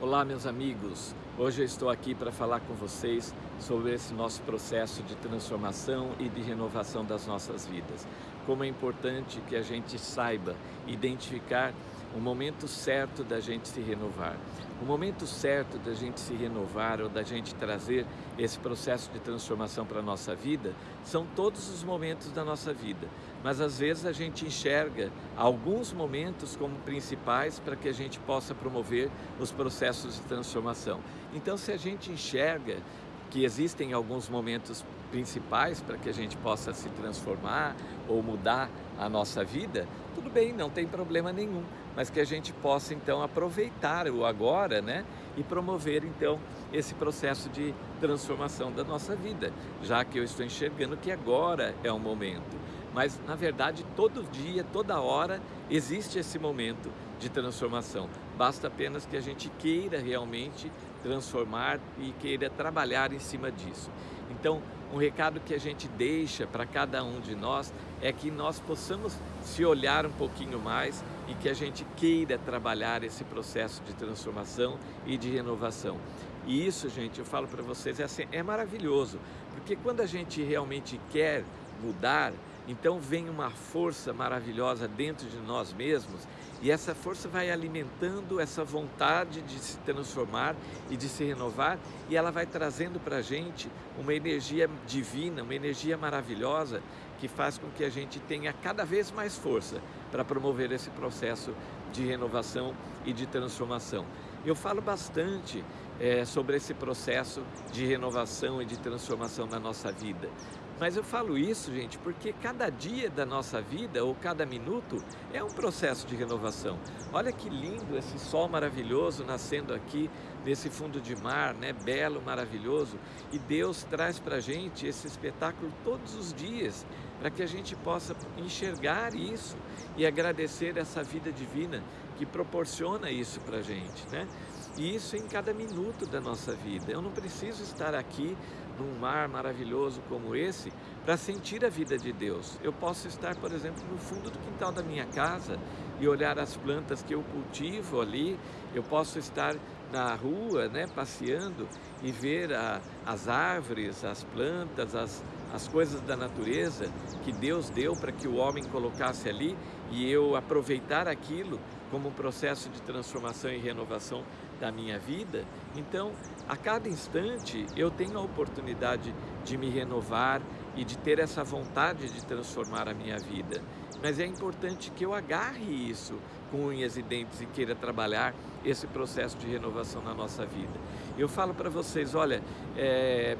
Olá meus amigos, hoje eu estou aqui para falar com vocês sobre esse nosso processo de transformação e de renovação das nossas vidas. Como é importante que a gente saiba identificar o momento certo da gente se renovar. O momento certo da gente se renovar ou da gente trazer esse processo de transformação para a nossa vida são todos os momentos da nossa vida. Mas às vezes a gente enxerga alguns momentos como principais para que a gente possa promover os processos de transformação. Então se a gente enxerga que existem alguns momentos principais para que a gente possa se transformar ou mudar a nossa vida, tudo bem, não tem problema nenhum, mas que a gente possa então aproveitar o agora, né, e promover então esse processo de transformação da nossa vida, já que eu estou enxergando que agora é o momento. Mas na verdade todo dia, toda hora existe esse momento de transformação. Basta apenas que a gente queira realmente transformar e queira trabalhar em cima disso. Então, um recado que a gente deixa para cada um de nós é que nós possamos se olhar um pouquinho mais e que a gente queira trabalhar esse processo de transformação e de renovação. E isso, gente, eu falo para vocês, é, assim, é maravilhoso, porque quando a gente realmente quer mudar, então vem uma força maravilhosa dentro de nós mesmos e essa força vai alimentando essa vontade de se transformar e de se renovar e ela vai trazendo para a gente uma energia divina, uma energia maravilhosa que faz com que a gente tenha cada vez mais força para promover esse processo de renovação e de transformação. Eu falo bastante é, sobre esse processo de renovação e de transformação na nossa vida. Mas eu falo isso, gente, porque cada dia da nossa vida, ou cada minuto, é um processo de renovação. Olha que lindo esse sol maravilhoso nascendo aqui nesse fundo de mar, né? belo, maravilhoso. E Deus traz para gente esse espetáculo todos os dias, para que a gente possa enxergar isso e agradecer essa vida divina que proporciona isso para a gente. Né? E isso em cada minuto da nossa vida. Eu não preciso estar aqui num mar maravilhoso como esse para sentir a vida de Deus. Eu posso estar, por exemplo, no fundo do quintal da minha casa e olhar as plantas que eu cultivo ali. Eu posso estar na rua, né, passeando e ver a, as árvores, as plantas, as, as coisas da natureza que Deus deu para que o homem colocasse ali e eu aproveitar aquilo como um processo de transformação e renovação da minha vida, então a cada instante eu tenho a oportunidade de me renovar e de ter essa vontade de transformar a minha vida. Mas é importante que eu agarre isso com unhas e dentes e queira trabalhar esse processo de renovação na nossa vida. Eu falo para vocês, olha, é,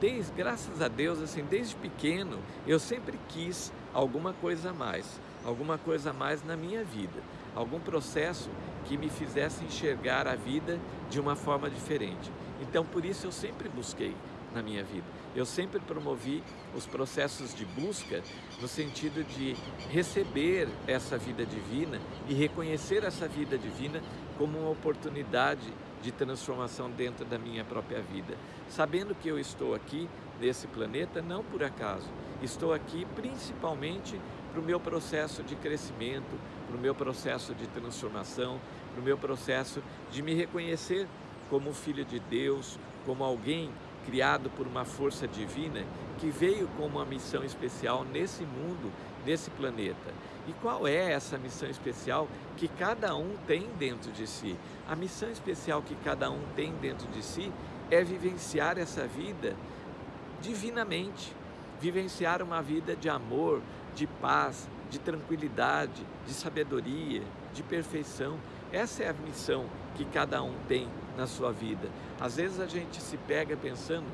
desde, graças a Deus, assim, desde pequeno, eu sempre quis alguma coisa a mais, alguma coisa a mais na minha vida, algum processo que me fizesse enxergar a vida de uma forma diferente. Então, por isso eu sempre busquei na minha vida. Eu sempre promovi os processos de busca no sentido de receber essa vida divina e reconhecer essa vida divina como uma oportunidade de transformação dentro da minha própria vida. Sabendo que eu estou aqui nesse planeta não por acaso, estou aqui principalmente para o meu processo de crescimento, para o meu processo de transformação, para o meu processo de me reconhecer como filho de Deus, como alguém criado por uma força divina que veio com uma missão especial nesse mundo, nesse planeta. E qual é essa missão especial que cada um tem dentro de si? A missão especial que cada um tem dentro de si é vivenciar essa vida divinamente, vivenciar uma vida de amor, de paz, de tranquilidade, de sabedoria, de perfeição. Essa é a missão que cada um tem na sua vida. Às vezes a gente se pega pensando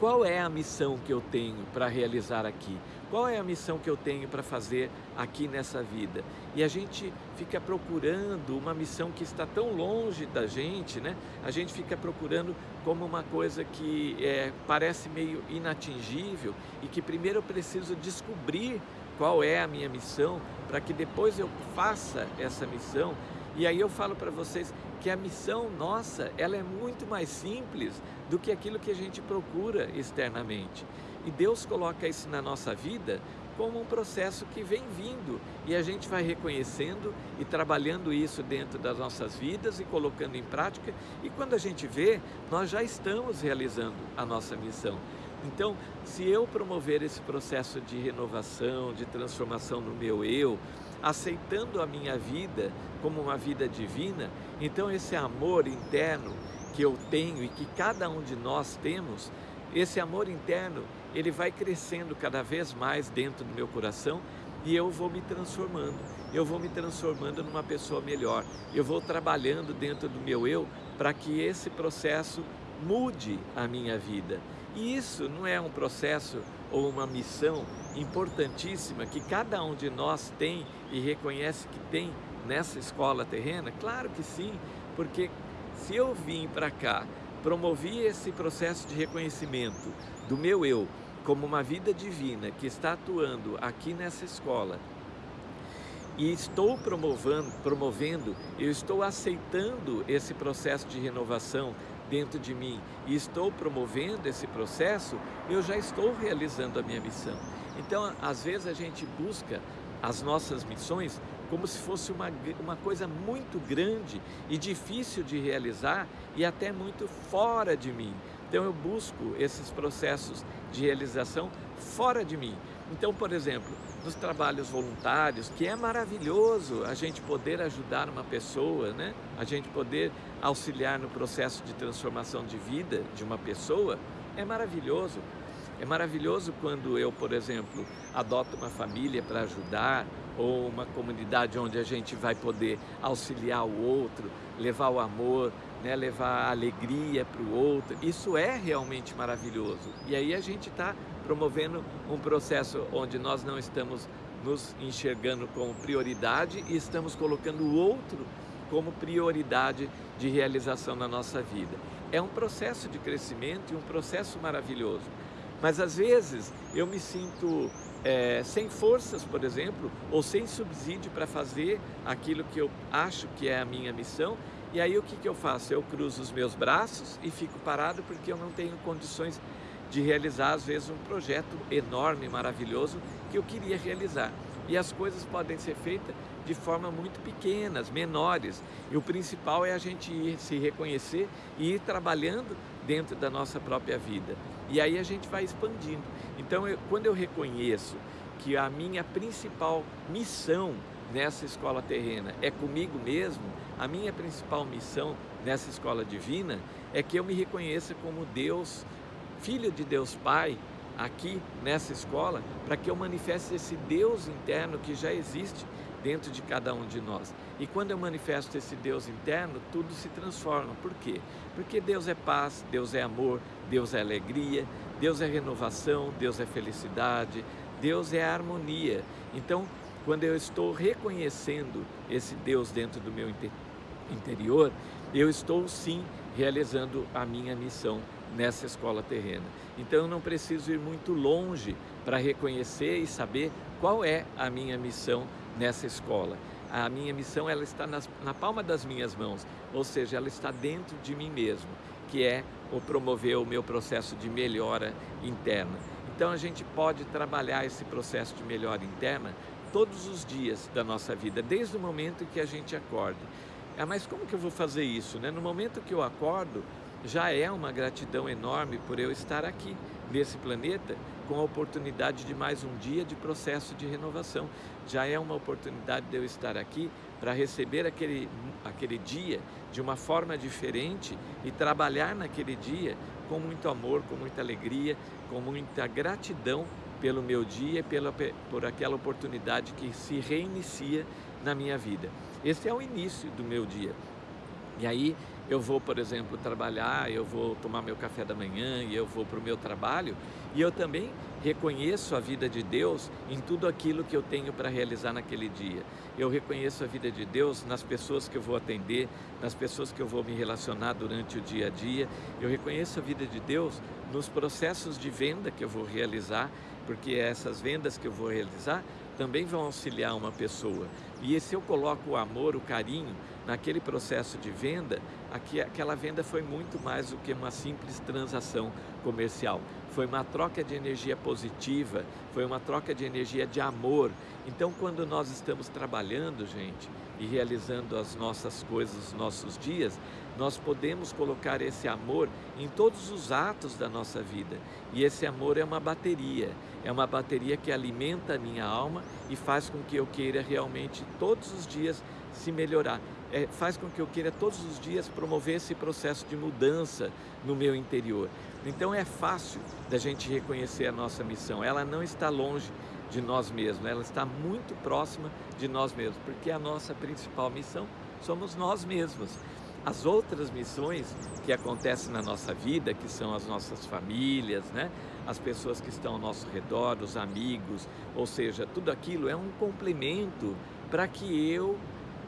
qual é a missão que eu tenho para realizar aqui? Qual é a missão que eu tenho para fazer aqui nessa vida? E a gente fica procurando uma missão que está tão longe da gente, né? A gente fica procurando como uma coisa que é, parece meio inatingível e que primeiro eu preciso descobrir qual é a minha missão para que depois eu faça essa missão e aí eu falo para vocês que a missão nossa, ela é muito mais simples do que aquilo que a gente procura externamente. E Deus coloca isso na nossa vida como um processo que vem vindo e a gente vai reconhecendo e trabalhando isso dentro das nossas vidas e colocando em prática e quando a gente vê, nós já estamos realizando a nossa missão. Então, se eu promover esse processo de renovação, de transformação no meu eu, aceitando a minha vida como uma vida divina, então esse amor interno que eu tenho e que cada um de nós temos, esse amor interno, ele vai crescendo cada vez mais dentro do meu coração e eu vou me transformando, eu vou me transformando numa pessoa melhor, eu vou trabalhando dentro do meu eu para que esse processo mude a minha vida. E isso não é um processo ou uma missão importantíssima que cada um de nós tem e reconhece que tem nessa escola terrena? Claro que sim, porque se eu vim para cá, promovi esse processo de reconhecimento do meu eu como uma vida divina que está atuando aqui nessa escola e estou promovendo, promovendo, eu estou aceitando esse processo de renovação dentro de mim e estou promovendo esse processo, eu já estou realizando a minha missão. Então, às vezes a gente busca as nossas missões como se fosse uma, uma coisa muito grande e difícil de realizar e até muito fora de mim. Então eu busco esses processos de realização fora de mim. Então, por exemplo, nos trabalhos voluntários, que é maravilhoso a gente poder ajudar uma pessoa, né? a gente poder auxiliar no processo de transformação de vida de uma pessoa, é maravilhoso. É maravilhoso quando eu, por exemplo, adoto uma família para ajudar ou uma comunidade onde a gente vai poder auxiliar o outro, levar o amor, né, levar a alegria para o outro. Isso é realmente maravilhoso. E aí a gente está promovendo um processo onde nós não estamos nos enxergando como prioridade e estamos colocando o outro como prioridade de realização na nossa vida. É um processo de crescimento e um processo maravilhoso. Mas às vezes eu me sinto é, sem forças, por exemplo, ou sem subsídio para fazer aquilo que eu acho que é a minha missão, e aí o que, que eu faço? Eu cruzo os meus braços e fico parado porque eu não tenho condições de realizar, às vezes, um projeto enorme, maravilhoso que eu queria realizar. E as coisas podem ser feitas de forma muito pequenas, menores. E o principal é a gente ir se reconhecer e ir trabalhando dentro da nossa própria vida. E aí a gente vai expandindo. Então, eu, quando eu reconheço que a minha principal missão nessa escola terrena é comigo mesmo, a minha principal missão nessa escola divina é que eu me reconheça como Deus, Filho de Deus Pai, aqui nessa escola, para que eu manifeste esse Deus interno que já existe dentro de cada um de nós. E quando eu manifesto esse Deus interno, tudo se transforma. Por quê? Porque Deus é paz, Deus é amor, Deus é alegria, Deus é renovação, Deus é felicidade, Deus é harmonia. Então, quando eu estou reconhecendo esse Deus dentro do meu interior, eu estou sim realizando a minha missão nessa escola terrena. Então eu não preciso ir muito longe para reconhecer e saber qual é a minha missão nessa escola. A minha missão ela está nas, na palma das minhas mãos, ou seja, ela está dentro de mim mesmo, que é o promover o meu processo de melhora interna. Então a gente pode trabalhar esse processo de melhora interna todos os dias da nossa vida, desde o momento que a gente acorda. Ah, mas como que eu vou fazer isso? Né? No momento que eu acordo, já é uma gratidão enorme por eu estar aqui nesse planeta com a oportunidade de mais um dia de processo de renovação. Já é uma oportunidade de eu estar aqui para receber aquele, aquele dia de uma forma diferente e trabalhar naquele dia com muito amor, com muita alegria, com muita gratidão pelo meu dia e pela, por aquela oportunidade que se reinicia na minha vida. Esse é o início do meu dia. E aí eu vou, por exemplo, trabalhar, eu vou tomar meu café da manhã e eu vou para o meu trabalho e eu também reconheço a vida de Deus em tudo aquilo que eu tenho para realizar naquele dia. Eu reconheço a vida de Deus nas pessoas que eu vou atender, nas pessoas que eu vou me relacionar durante o dia a dia. Eu reconheço a vida de Deus nos processos de venda que eu vou realizar, porque essas vendas que eu vou realizar também vão auxiliar uma pessoa. E se eu coloco o amor, o carinho naquele processo de venda, aquela venda foi muito mais do que uma simples transação comercial. Foi uma troca de energia positiva, foi uma troca de energia de amor. Então, quando nós estamos trabalhando, gente, e realizando as nossas coisas, os nossos dias, nós podemos colocar esse amor em todos os atos da nossa vida. E esse amor é uma bateria, é uma bateria que alimenta a minha alma e faz com que eu queira realmente todos os dias se melhorar é, faz com que eu queira todos os dias promover esse processo de mudança no meu interior. Então é fácil da gente reconhecer a nossa missão, ela não está longe de nós mesmos, ela está muito próxima de nós mesmos, porque a nossa principal missão somos nós mesmos. As outras missões que acontecem na nossa vida, que são as nossas famílias, né? as pessoas que estão ao nosso redor, os amigos, ou seja, tudo aquilo é um complemento para que eu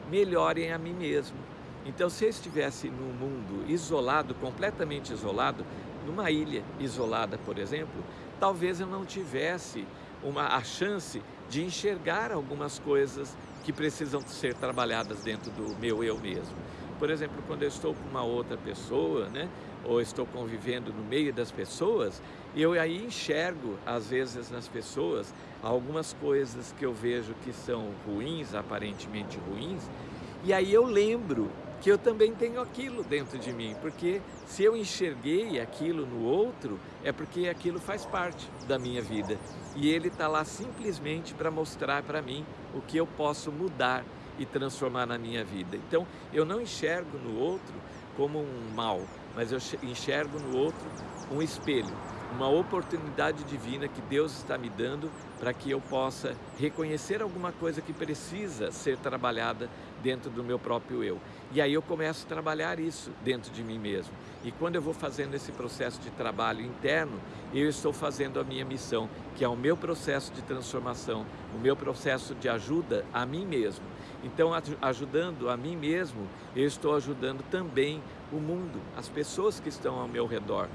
melhorem a mim mesmo. Então, se eu estivesse num mundo isolado, completamente isolado, numa ilha isolada, por exemplo, talvez eu não tivesse uma, a chance de enxergar algumas coisas que precisam ser trabalhadas dentro do meu eu mesmo. Por exemplo, quando eu estou com uma outra pessoa, né, ou estou convivendo no meio das pessoas, eu aí enxergo, às vezes, nas pessoas, algumas coisas que eu vejo que são ruins, aparentemente ruins, e aí eu lembro que eu também tenho aquilo dentro de mim, porque se eu enxerguei aquilo no outro, é porque aquilo faz parte da minha vida. E ele está lá simplesmente para mostrar para mim o que eu posso mudar e transformar na minha vida. Então, eu não enxergo no outro como um mal, mas eu enxergo no outro um espelho uma oportunidade divina que Deus está me dando para que eu possa reconhecer alguma coisa que precisa ser trabalhada dentro do meu próprio eu. E aí eu começo a trabalhar isso dentro de mim mesmo. E quando eu vou fazendo esse processo de trabalho interno, eu estou fazendo a minha missão, que é o meu processo de transformação, o meu processo de ajuda a mim mesmo. Então, ajudando a mim mesmo, eu estou ajudando também o mundo, as pessoas que estão ao meu redor,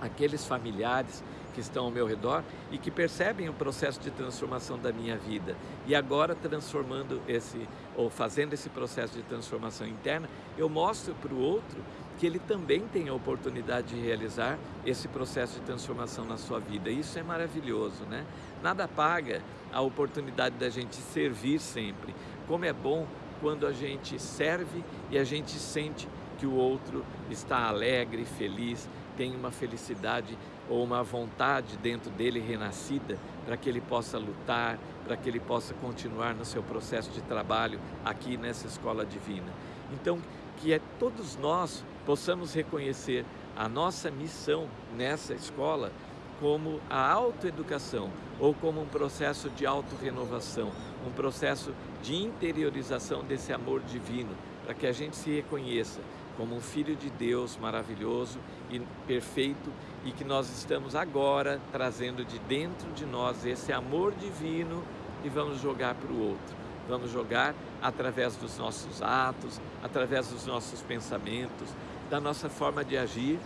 aqueles familiares que estão ao meu redor e que percebem o processo de transformação da minha vida. E agora transformando esse, ou fazendo esse processo de transformação interna, eu mostro para o outro que ele também tem a oportunidade de realizar esse processo de transformação na sua vida. Isso é maravilhoso, né? Nada paga a oportunidade da gente servir sempre. Como é bom quando a gente serve e a gente sente que o outro está alegre, feliz, tem uma felicidade ou uma vontade dentro dele renascida para que ele possa lutar, para que ele possa continuar no seu processo de trabalho aqui nessa escola divina. Então, que é todos nós possamos reconhecer a nossa missão nessa escola como a autoeducação ou como um processo de autorrenovação, um processo de interiorização desse amor divino, para que a gente se reconheça como um filho de Deus maravilhoso e perfeito e que nós estamos agora trazendo de dentro de nós esse amor divino e vamos jogar para o outro. Vamos jogar através dos nossos atos, através dos nossos pensamentos, da nossa forma de agir,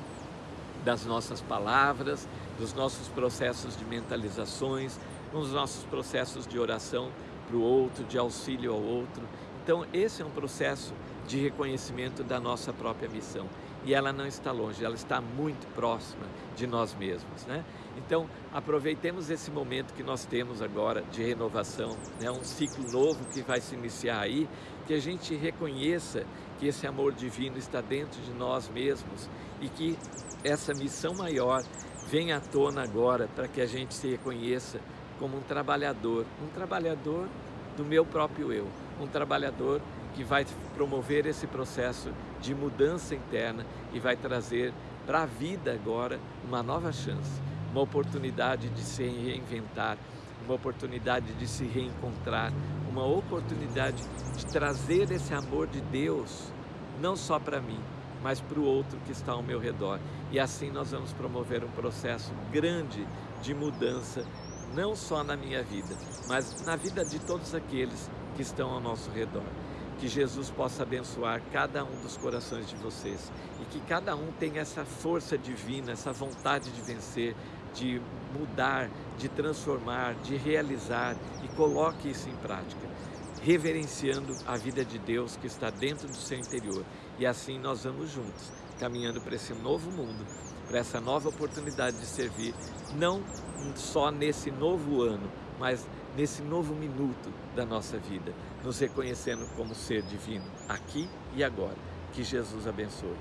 das nossas palavras, dos nossos processos de mentalizações, nos nossos processos de oração para o outro, de auxílio ao outro. Então, esse é um processo de reconhecimento da nossa própria missão. E ela não está longe, ela está muito próxima de nós mesmos. Né? Então, aproveitemos esse momento que nós temos agora de renovação, né? um ciclo novo que vai se iniciar aí, que a gente reconheça que esse amor divino está dentro de nós mesmos e que essa missão maior venha à tona agora para que a gente se reconheça como um trabalhador, um trabalhador do meu próprio eu, um trabalhador que vai promover esse processo de mudança interna e vai trazer para a vida agora uma nova chance, uma oportunidade de se reinventar, uma oportunidade de se reencontrar, uma oportunidade de trazer esse amor de Deus, não só para mim, mas para o outro que está ao meu redor. E assim nós vamos promover um processo grande de mudança, não só na minha vida, mas na vida de todos aqueles que estão ao nosso redor que Jesus possa abençoar cada um dos corações de vocês e que cada um tenha essa força divina, essa vontade de vencer, de mudar, de transformar, de realizar e coloque isso em prática. reverenciando a vida de Deus que está dentro do seu interior. E assim nós vamos juntos, caminhando para esse novo mundo, para essa nova oportunidade de servir, não só nesse novo ano, mas nesse novo minuto da nossa vida, nos reconhecendo como ser divino, aqui e agora. Que Jesus abençoe.